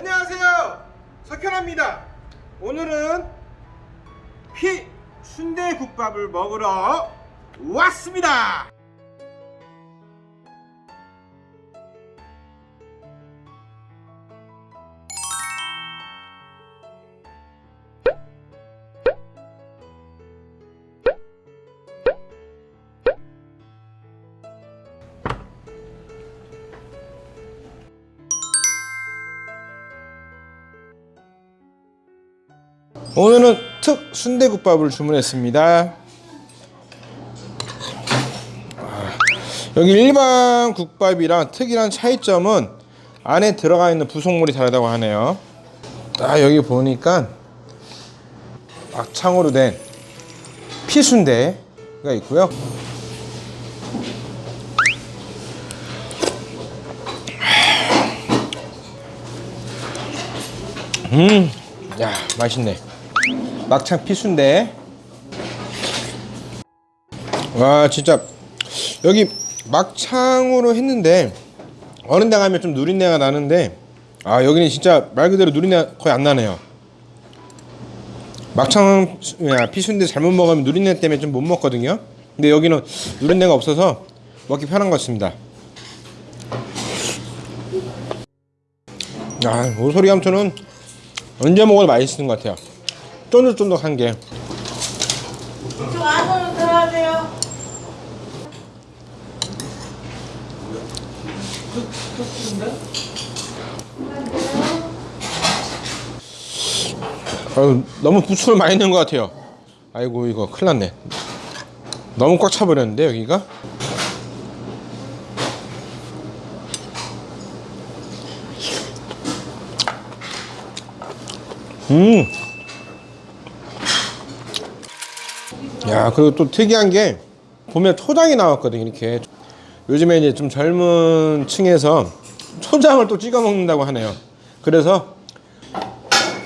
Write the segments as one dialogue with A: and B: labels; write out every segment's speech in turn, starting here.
A: 안녕하세요. 석현아입니다. 오늘은 피 순대국밥을 먹으러 왔습니다 오늘은 특 순대국밥을 주문했습니다. 아, 여기 일반 국밥이랑 특이한 차이점은 안에 들어가 있는 부속물이 다르다고 하네요. 딱 여기 보니까 막창으로 된 피순대가 있고요. 음, 야 맛있네 막창 피순대 와 진짜. 여기 막창으로 했는데 어느 데 가면 좀 누린내가 나는데 아 여기는 진짜 말 그대로 누린내 거의 안 나네요. 막창 야, 피순대 잘못 먹으면 누린내 때문에 좀 못 먹거든요. 근데 여기는 누린내가 없어서 먹기 편한 것 같습니다. 아 오소리 감초는 언제 먹어도 맛있는 것 같아요 쫀득쫀득한 게
B: 좀 안으로 들어가세요.
A: 아유, 너무 부추를 많이 넣은 것 같아요 아이고 이거 큰일 났네 너무 꽉 차버렸는데 여기가 음. 야, 그리고 또 특이한 게 보면 초장이 나왔거든 이렇게. 요즘에 이제 좀 젊은 층에서 초장을 또 찍어 먹는다고 하네요. 그래서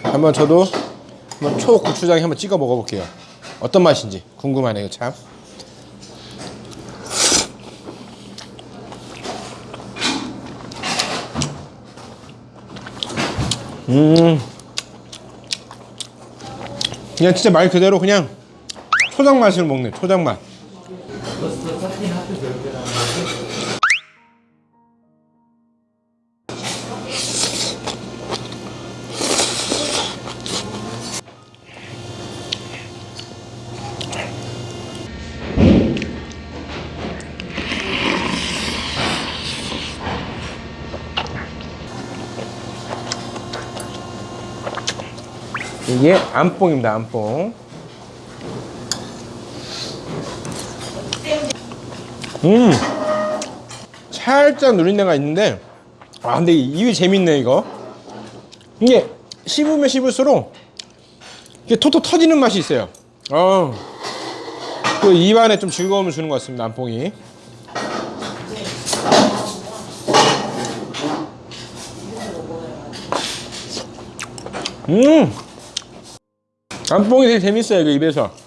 A: 한번 저도 한번 초고추장에 한번 찍어 먹어볼게요. 어떤 맛인지 궁금하네요, 참. 음. 그냥 진짜 말 그대로 그냥 초장 맛을 먹네, 초장 맛. 이게 안뽕입니다, 안뽕. 음, 살짝 누린내가 있는데, 아, 근데 이게 재밌네, 이거. 이게 씹으면 씹을수록 이게 톡톡 터지는 맛이 있어요. 어, 그 입안에 좀 즐거움을 주는 것 같습니다, 안뽕이. 음! 안뽕이 되게 재밌어요, 이거 입에서.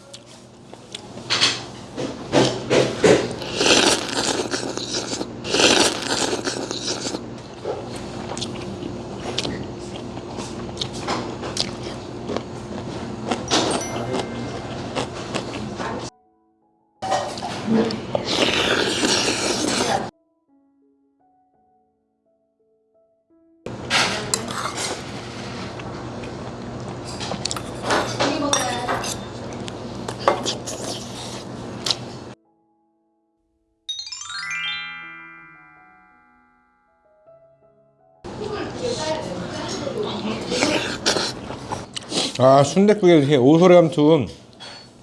A: 아 순댓국에 이렇게 오소리 감투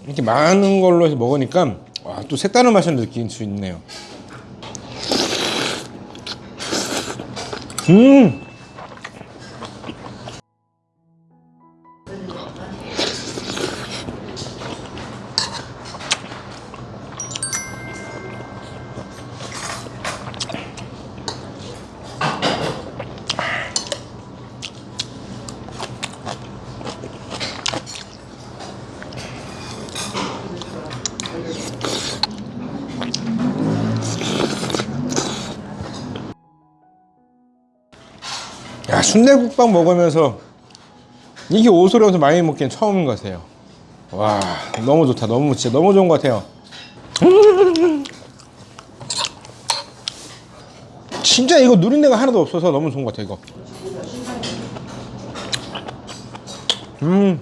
A: 이렇게 많은 걸로 해서 먹으니까 와, 또 색다른 맛을 느낄 수 있네요. 음 순대국밥 먹으면서 이게 오소리면서 많이 먹기엔 처음인 것 같아요. 와 너무 좋다. 너무 진짜 너무 좋은 것 같아요. 진짜 이거 누린내가 하나도 없어서 너무 좋은 것 같아요. 이거. 음.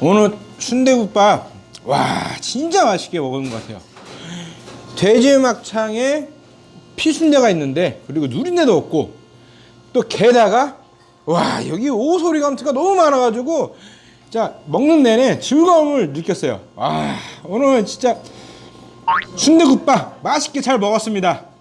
A: 오늘 순대국밥 와 진짜 맛있게 먹은 것 같아요. 돼지 막창에 피순대가 있는데 그리고 누린내도 없고 또 게다가 와 여기 오소리 감투가 너무 많아가지고 자 먹는 내내 즐거움을 느꼈어요. 와 오늘 진짜 순대국밥 맛있게 잘 먹었습니다.